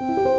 Thank you.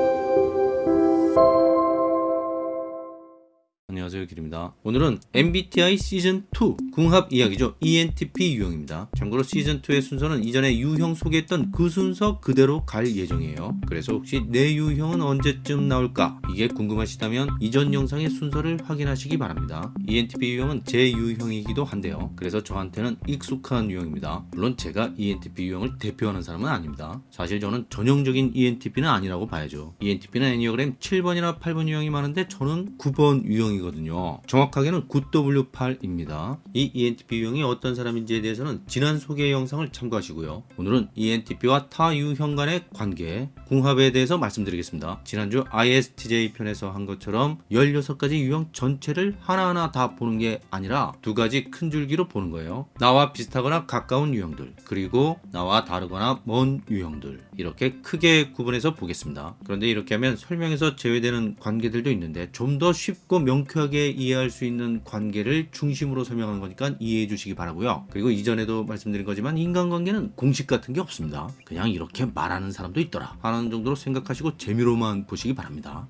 안녕하세요 길입니다. 오늘은 MBTI 시즌2 궁합 이야기죠. ENTP 유형입니다. 참고로 시즌2의 순서는 이전에 유형 소개했던 그 순서 그대로 갈 예정이에요. 그래서 혹시 내 유형은 언제쯤 나올까? 이게 궁금하시다면 이전 영상의 순서를 확인하시기 바랍니다. ENTP 유형은 제 유형이기도 한데요. 그래서 저한테는 익숙한 유형입니다. 물론 제가 ENTP 유형을 대표하는 사람은 아닙니다. 사실 저는 전형적인 ENTP는 아니라고 봐야죠. ENTP는 애니어그램 7번이나 8번 유형이 많은데 저는 9번 유형이거든요 유형이거든요. 정확하게는 9W8입니다. 이 ENTP 유형이 어떤 사람인지에 대해서는 지난 소개 영상을 참고하시고요. 오늘은 ENTP와 타 유형 간의 관계, 궁합에 대해서 말씀드리겠습니다. 지난주 ISTJ 편에서 한 것처럼 16가지 유형 전체를 하나하나 다 보는 게 아니라 두 가지 큰 줄기로 보는 거예요. 나와 비슷하거나 가까운 유형들, 그리고 나와 다르거나 먼 유형들 이렇게 크게 구분해서 보겠습니다. 그런데 이렇게 하면 설명에서 제외되는 관계들도 있는데 좀 더 쉽고 명쾌 명 쾌하게 이해할 수 있는 관계를 중심으로 설명하는 거니까 이해해 주시기 바라고요. 그리고 이전에도 말씀드린 거지만 인간관계는 공식 같은 게 없습니다. 그냥 이렇게 말하는 사람도 있더라 하는 정도로 생각하시고 재미로만 보시기 바랍니다.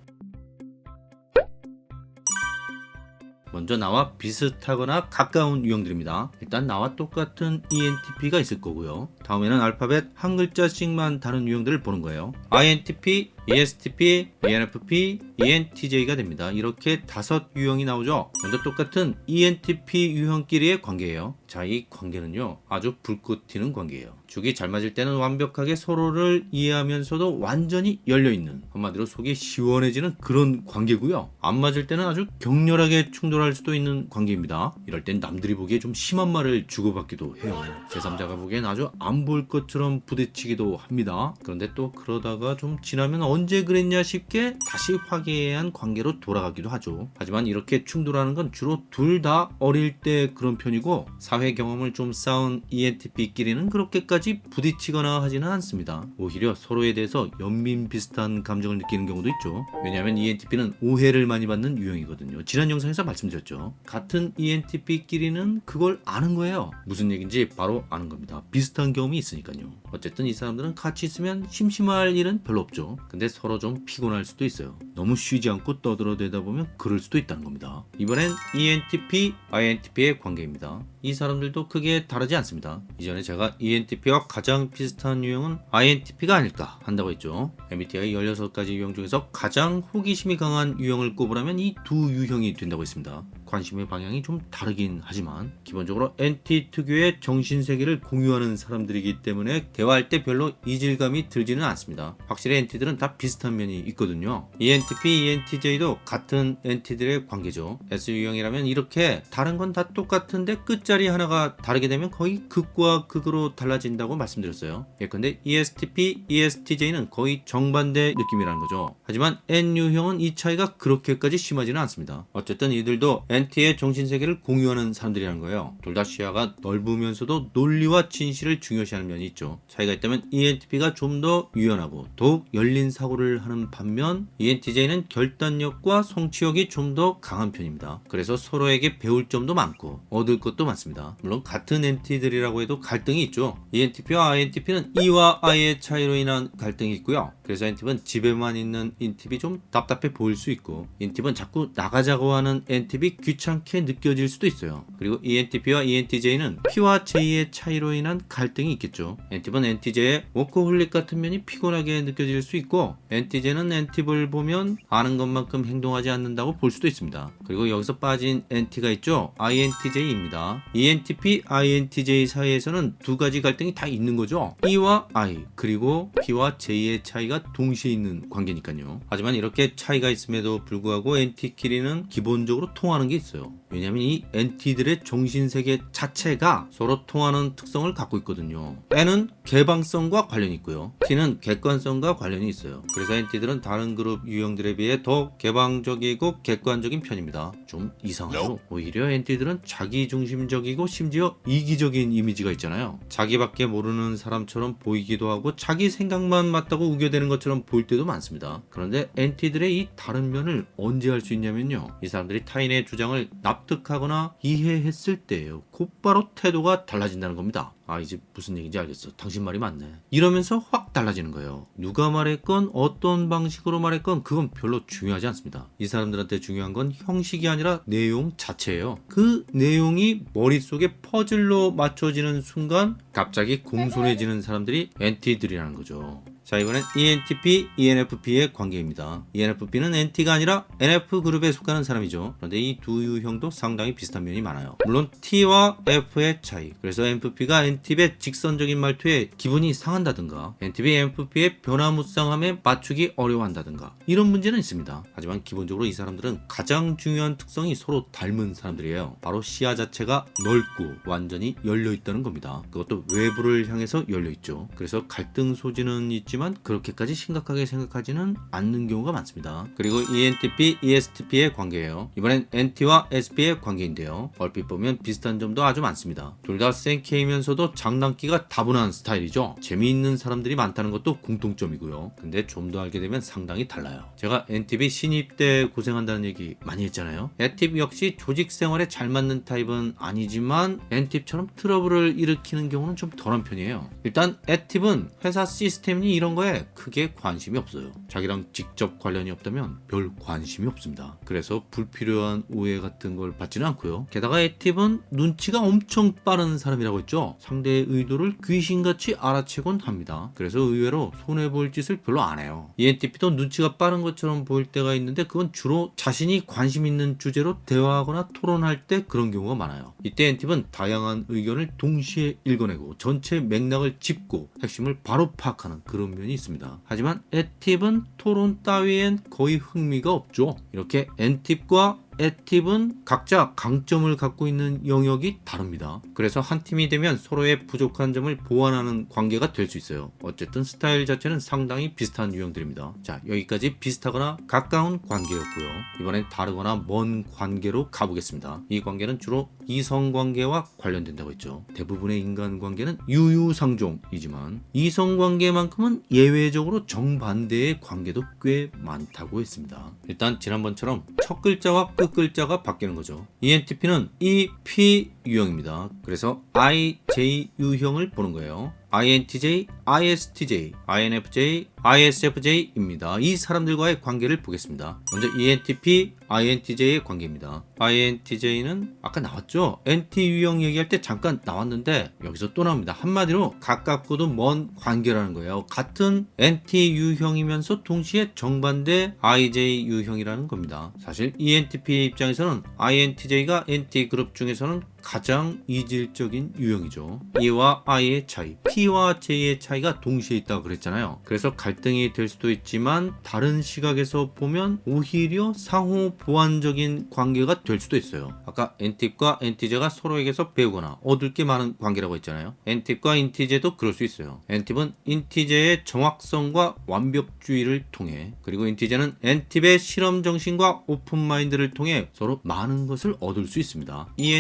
먼저 나와 비슷하거나 가까운 유형들입니다. 일단 나와 똑같은 ENTP가 있을 거고요. 다음에는 알파벳 한 글자씩만 다른 유형들을 보는 거예요. INTP, ESTP, ENFP, ENTJ가 됩니다. 이렇게 다섯 유형이 나오죠. 먼저 똑같은 ENTP 유형끼리의 관계예요. 자, 이 관계는요. 아주 불꽃 튀는 관계예요. 죽이 잘 맞을 때는 완벽하게 서로를 이해하면서도 완전히 열려있는 한마디로 속이 시원해지는 그런 관계고요. 안 맞을 때는 아주 격렬하게 충돌할 수도 있는 관계입니다. 이럴 땐 남들이 보기에 좀 심한 말을 주고받기도 해요. 제3자가 보기엔 아주 안 볼 것처럼 부딪히기도 합니다. 그런데 또 그러다가 좀 지나면 언제 그랬냐 싶게 다시 화기애애한 관계로 돌아가기도 하죠. 하지만 이렇게 충돌하는 건 주로 둘 다 어릴 때 그런 편이고 사회 경험을 좀 쌓은 ENTP끼리는 그렇게까지 부딪히거나 하지는 않습니다. 오히려 서로에 대해서 연민 비슷한 감정을 느끼는 경우도 있죠. 왜냐하면 ENTP는 오해를 많이 받는 유형이거든요. 지난 영상에서 말씀드렸죠. 같은 ENTP끼리는 그걸 아는 거예요. 무슨 얘기인지 바로 아는 겁니다. 비슷한 경험이 있으니까요. 어쨌든 이 사람들은 같이 있으면 심심할 일은 별로 없죠. 근데 하는데 서로 좀 피곤할 수도 있어요. 너무 쉬지 않고 떠들어대다 보면 그럴 수도 있다는 겁니다. 이번엔 ENTP, INTP의 관계입니다. 이 사람들도 크게 다르지 않습니다. 이전에 제가 ENTP와 가장 비슷한 유형은 INTP가 아닐까 한다고 했죠. MBTI 16가지 유형 중에서 가장 호기심이 강한 유형을 꼽으라면 이 두 유형이 된다고 했습니다. 관심의 방향이 좀 다르긴 하지만 기본적으로 NT 특유의 정신세계를 공유하는 사람들이기 때문에 대화할 때 별로 이질감이 들지는 않습니다. 확실히 NT들은 다 비슷한 면이 있거든요. ENTP, ENTJ도 같은 NT들의 관계죠. S 유형이라면 이렇게 다른 건 다 똑같은데 끝자리 하나가 다르게 되면 거의 극과 극으로 달라진다고 말씀드렸어요. 예컨대 ESTP, ESTJ는 거의 정반대 느낌이라는 거죠. 하지만 N 유형은 이 차이가 그렇게까지 심하지는 않습니다. 어쨌든 이들도 NT 의 정신세계를 공유하는 사람들이라는 거예요. 둘 다 시야가 넓으면서도 논리와 진실을 중요시하는 면이 있죠. 차이가 있다면 ENTP가 좀 더 유연하고 더욱 열린 사고를 하는 반면 ENTJ는 결단력과 성취욕이 좀 더 강한 편입니다. 그래서 서로에게 배울 점도 많고 얻을 것도 많습니다. 물론 같은 NT들이라고 해도 갈등이 있죠. ENTP와 INTP는 E와 I의 차이로 인한 갈등이 있고요. 그래서 NTP는 집에만 있는 NTP 좀 답답해 보일 수 있고 NTP는 자꾸 나가자고 하는 NTP 귀찮게 느껴질 수도 있어요. 그리고 ENTP와 ENTJ는 P와 J의 차이로 인한 갈등이 있겠죠. NTP는 NTJ의 워커홀릭 같은 면이 피곤하게 느껴질 수 있고 NTJ는 NT를 보면 아는 것만큼 행동하지 않는다고 볼 수도 있습니다. 그리고 여기서 빠진 NT가 있죠. INTJ입니다. ENTP, INTJ 사이에서는 두 가지 갈등이 다 있는 거죠. E와 I 그리고 P와 J의 차이가 동시에 있는 관계니까요. 하지만 이렇게 차이가 있음에도 불구하고 NT끼리는 기본적으로 통하는 게 있어요. 왜냐하면 이 NT들의 정신세계 자체가 서로 통하는 특성을 갖고 있거든요. N은 개방성과 관련이 있고요. T는 객관성과 관련이 있어요. 그래서 NT들은 다른 그룹 유형들에 비해 더 개방적이고 객관적인 편입니다. 좀 이상하죠? 오히려 NT들은 자기중심적이고 심지어 이기적인 이미지가 있잖아요. 자기밖에 모르는 사람처럼 보이기도 하고 자기 생각만 맞다고 우겨대는 것처럼 보일 때도 많습니다. 그런데 NT들의 이 다른 면을 언제 할 수 있냐면요. 이 사람들이 타인의 주장을 납 납득하거나 이해했을 때예요. 곧바로 태도가 달라진다는 겁니다. 아 이제 무슨 얘기인지 알겠어. 당신 말이 맞네. 이러면서 확 달라지는 거예요. 누가 말했건 어떤 방식으로 말했건 그건 별로 중요하지 않습니다. 이 사람들한테 중요한 건 형식이 아니라 내용 자체예요. 그 내용이 머릿속에 퍼즐로 맞춰지는 순간 갑자기 공손해지는 사람들이 NT들이라는 거죠. 자 이번엔 ENTP, ENFP의 관계입니다. ENFP는 NT가 아니라 NF그룹에 속하는 사람이죠. 그런데 이 두 유형도 상당히 비슷한 면이 많아요. 물론 T와 F의 차이. 그래서 NFP가 NTP의 직선적인 말투에 기분이 상한다든가 NTP, NFP의 변화무쌍함에 맞추기 어려워한다든가 이런 문제는 있습니다. 하지만 기본적으로 이 사람들은 가장 중요한 특성이 서로 닮은 사람들이에요. 바로 시야 자체가 넓고 완전히 열려있다는 겁니다. 그것도 외부를 향해서 열려있죠. 그래서 갈등 소지는 있지 만 그렇게까지 심각하게 생각하지는 않는 경우가 많습니다. 그리고 ENTP, ESTP의 관계예요. 이번엔 NT와 SP의 관계인데요. 얼핏 보면 비슷한 점도 아주 많습니다. 둘 다 센케이면서도 장난기가 다분한 스타일이죠. 재미있는 사람들이 많다는 것도 공통점이고요. 근데 좀 더 알게 되면 상당히 달라요. 제가 NTP 신입 때 고생한다는 얘기 많이 했잖아요. NTP 역시 조직 생활에 잘 맞는 타입은 아니지만 NTP처럼 트러블을 일으키는 경우는 좀 덜한 편이에요. 일단 NTP는 회사 시스템이 이런 거에 크게 관심이 없어요. 자기랑 직접 관련이 없다면 별 관심이 없습니다. 그래서 불필요한 오해 같은 걸 받지는 않고요. 게다가 에팁은 눈치가 엄청 빠른 사람이라고 했죠. 상대의 의도를 귀신같이 알아채곤 합니다. 그래서 의외로 손해볼 짓을 별로 안 해요. E ENTP도 눈치가 빠른 것처럼 보일 때가 있는데 그건 주로 자신이 관심 있는 주제로 대화하거나 토론할 때 그런 경우가 많아요. 이때 엔팁은 다양한 의견을 동시에 읽어내고 전체 맥락을 짚고 핵심을 바로 파악하는 그런 면이 있습니다. 하지만 에팁은 토론 따위엔 거의 흥미가 없죠. 이렇게 엔팁과 에팁은 각자 강점을 갖고 있는 영역이 다릅니다. 그래서 한 팀이 되면 서로의 부족한 점을 보완하는 관계가 될 수 있어요. 어쨌든 스타일 자체는 상당히 비슷한 유형들입니다. 자, 여기까지 비슷하거나 가까운 관계였고요. 이번엔 다르거나 먼 관계로 가보겠습니다. 이 관계는 주로 이성 관계와 관련된다고 했죠. 대부분의 인간 관계는 유유상종이지만 이성 관계만큼은 예외적으로 정반대의 관계도 꽤 많다고 했습니다. 일단 지난번처럼 첫 글자와 끝 글자가 바뀌는 거죠. E ENTP는 EP 유형입니다. 그래서 IJ 유형을 보는 거예요. INTJ, ISTJ, INFJ, ISFJ입니다. 이 사람들과의 관계를 보겠습니다. 먼저 ENTP, INTJ의 관계입니다. INTJ는 아까 나왔죠? NT 유형 얘기할 때 잠깐 나왔는데 여기서 또 나옵니다. 한마디로 가깝고도 먼 관계라는 거예요. 같은 NT 유형이면서 동시에 정반대 IJ 유형이라는 겁니다. 사실 E ENTP 입장에서는 INTJ가 NT 그룹 중에서는 가장 이질적인 유형이죠. E와 I의 차이, T와 J의 차이가 동시에 있다고 그랬잖아요. 그래서 갈등이 될 수도 있지만 다른 시각에서 보면 오히려 상호 보완적인 관계가 될 수도 있어요. 아까 N팁과 NT제가 서로에게서 배우거나 얻을 게 많은 관계라고 했잖아요. N팁과 인티제도 그럴 수 있어요. N팁은 인티제의 정확성과 완벽주의를 통해 그리고 인티제는 N팁의 실험 정신과 오픈 마인드를 통해 서로 많은 것을 얻을 수 있습니다. E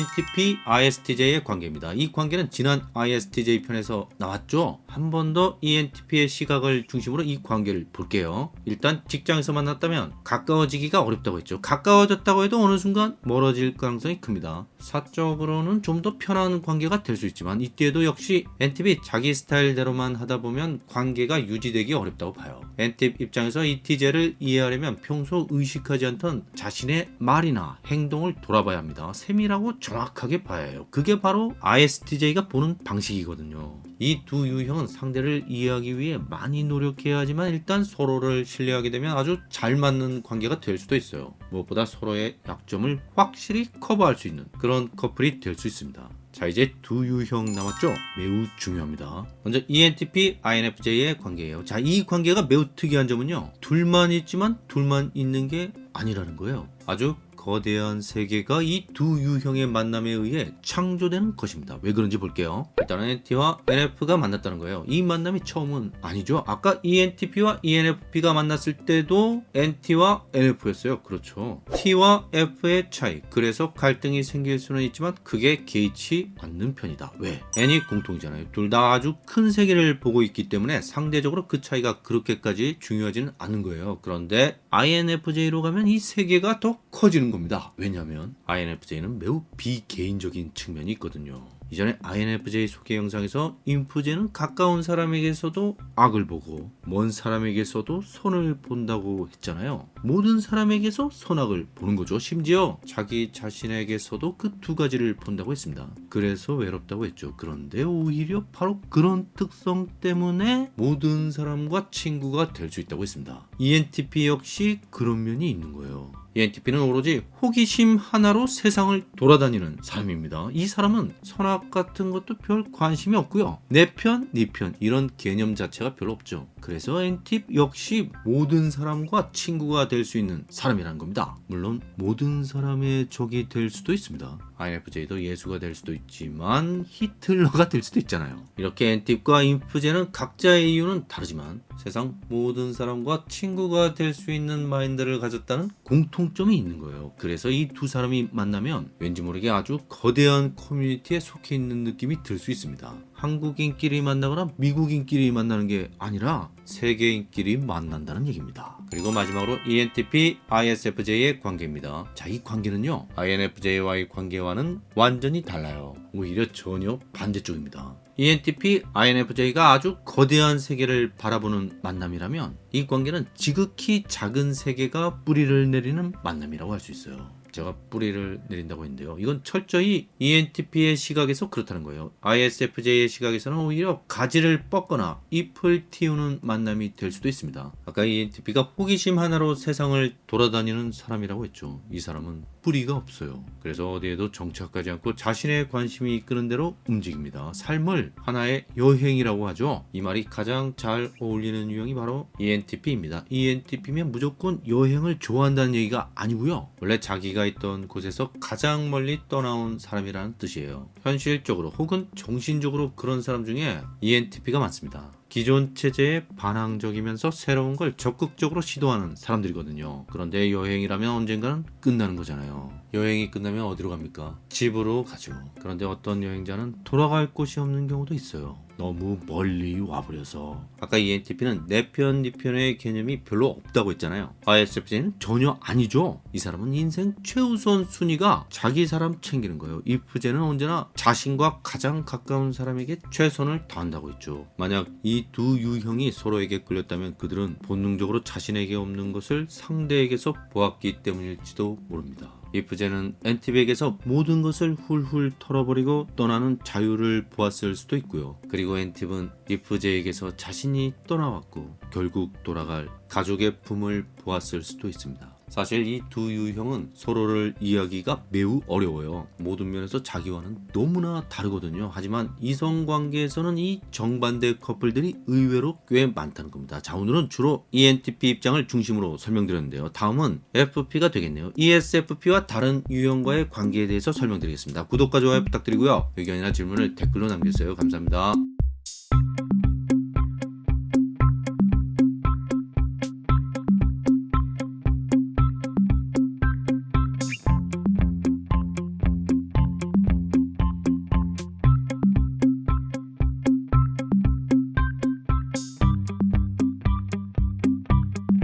ENTP ISTJ의 관계입니다. 이 관계는 지난 ISTJ 편에서 나왔죠. 한 번 더 ENTP의 시각을 중심으로 이 관계를 볼게요. 일단 직장에서 만났다면 가까워지기가 어렵다고 했죠. 가까워졌다고 해도 어느 순간 멀어질 가능성이 큽니다. 사적으로는 좀 더 편한 관계가 될 수 있지만 이때도 역시 NTP 자기 스타일대로만 하다 보면 관계가 유지되기 어렵다고 봐요. NTP 입장에서 이 TJ를 이해하려면 평소 의식하지 않던 자신의 말이나 행동을 돌아봐야 합니다. 세밀하고 정확하게 봐야 해요. 그게 바로 ISTJ가 보는 방식이거든요. 이 두 유형은 상대를 이해하기 위해 많이 노력해야 하지만 일단 서로를 신뢰하게 되면 아주 잘 맞는 관계가 될 수도 있어요. 무엇보다 서로의 약점을 확실히 커버할 수 있는 그런 커플이 될 수 있습니다. 자 이제 두 유형 남았죠? 매우 중요합니다. 먼저 ENTP, INFJ의 관계예요. 자 이 관계가 매우 특이한 점은요. 둘만 있지만 둘만 있는 게 아니라는 거예요. 아주 거대한 세계가 이 두 유형의 만남에 의해 창조되는 것입니다. 왜 그런지 볼게요. 일단은 NT와 NF가 만났다는 거예요. 이 만남이 처음은 아니죠. 아까 ENTP와 ENFP가 만났을 때도 NT와 NF였어요. 그렇죠. T와 F의 차이. 그래서 갈등이 생길 수는 있지만 그게 개의치 않는 편이다. 왜? N이 공통이잖아요. 둘 다 아주 큰 세계를 보고 있기 때문에 상대적으로 그 차이가 그렇게까지 중요하지는 않은 거예요. 그런데 INFJ로 가면 이 세계가 더 커지는 겁니다. 왜냐하면 INFJ는 매우 비개인적인 측면이 있거든요. 이전에 INFJ 소개 영상에서 인프제는 가까운 사람에게서도 악을 보고 먼 사람에게서도 선을 본다고 했잖아요. 모든 사람에게서 선악을 보는 거죠. 심지어 자기 자신에게서도 그 두 가지를 본다고 했습니다. 그래서 외롭다고 했죠. 그런데 오히려 바로 그런 특성 때문에 모든 사람과 친구가 될 수 있다고 했습니다. ENTP 역시 그런 면이 있는 거예요. ENTP는 오로지 호기심 하나로 세상을 돌아다니는 사람입니다. 이 사람은 선악 같은 것도 별 관심이 없고요. 내 편, 네 편 이런 개념 자체가 별로 없죠. 그래서 NTP 역시 모든 사람과 친구가 될 수 있는 사람이라는 겁니다. 물론 모든 사람의 적이 될 수도 있습니다. INFJ도 예수가 될 수도 있지만 히틀러가 될 수도 있잖아요. 이렇게 NTP과 인프제는 각자의 이유는 다르지만 세상 모든 사람과 친구가 될 수 있는 마인드를 가졌다는 공통점이 있는 거예요. 그래서 이 두 사람이 만나면 왠지 모르게 아주 거대한 커뮤니티에 속해 있는 느낌이 들 수 있습니다. 한국인끼리 만나거나 미국인끼리 만나는 게 아니라 세계인끼리 만난다는 얘기입니다. 그리고 마지막으로 ENTP, ISFJ의 관계입니다. 자, 이 관계는요, INFJ와의 관계와는 완전히 달라요. 오히려 전혀 반대쪽입니다. ENTP, INFJ가 아주 거대한 세계를 바라보는 만남이라면 이 관계는 지극히 작은 세계가 뿌리를 내리는 만남이라고 할 수 있어요. 제가 뿌리를 내린다고 했는데요. 이건 철저히 ENTP의 시각에서 그렇다는 거예요. ISFJ의 시각에서는 오히려 가지를 뻗거나 잎을 틔우는 만남이 될 수도 있습니다. 아까 ENTP가 호기심 하나로 세상을 돌아다니는 사람이라고 했죠. 이 사람은 뿌리가 없어요. 그래서 어디에도 정착하지 않고 자신의 관심이 이끄는 대로 움직입니다. 삶을 하나의 여행이라고 하죠. 이 말이 가장 잘 어울리는 유형이 바로 ENTP입니다. ENTP면 무조건 여행을 좋아한다는 얘기가 아니고요. 원래 자기가 있던 곳에서 가장 멀리 떠나온 사람이라는 뜻이에요. 현실적으로 혹은 정신적으로 그런 사람 중에 ENTP가 많습니다. 기존 체제에 반항적이면서 새로운 걸 적극적으로 시도하는 사람들이거든요. 그런데 여행이라면 언젠가는 끝나는 거잖아요. 여행이 끝나면 어디로 갑니까? 집으로 가죠. 그런데 어떤 여행자는 돌아갈 곳이 없는 경우도 있어요. 너무 멀리 와버려서 아까 ENTP는 내 편, 네 편의 개념이 별로 없다고 했잖아요. ISFJ는 전혀 아니죠. 이 사람은 인생 최우선 순위가 자기 사람 챙기는 거예요. IFJ는 언제나 자신과 가장 가까운 사람에게 최선을 다한다고 했죠. 만약 이 두 유형이 서로에게 끌렸다면 그들은 본능적으로 자신에게 없는 것을 상대에게서 보았기 때문일지도 모릅니다. 이프제는 엔팁에게서 모든 것을 훌훌 털어버리고 떠나는 자유를 보았을 수도 있고요. 그리고 엔팁은 이프제에게서 자신이 떠나왔고 결국 돌아갈 가족의 품을 보았을 수도 있습니다. 사실 이 두 유형은 서로를 이해하기가 매우 어려워요. 모든 면에서 자기와는 너무나 다르거든요. 하지만 이성관계에서는 이 정반대 커플들이 의외로 꽤 많다는 겁니다. 자 오늘은 주로 ENTP 입장을 중심으로 설명드렸는데요. 다음은 FP가 되겠네요. ESFP와 다른 유형과의 관계에 대해서 설명드리겠습니다. 구독과 좋아요 부탁드리고요. 의견이나 질문을 댓글로 남겨주세요. 감사합니다.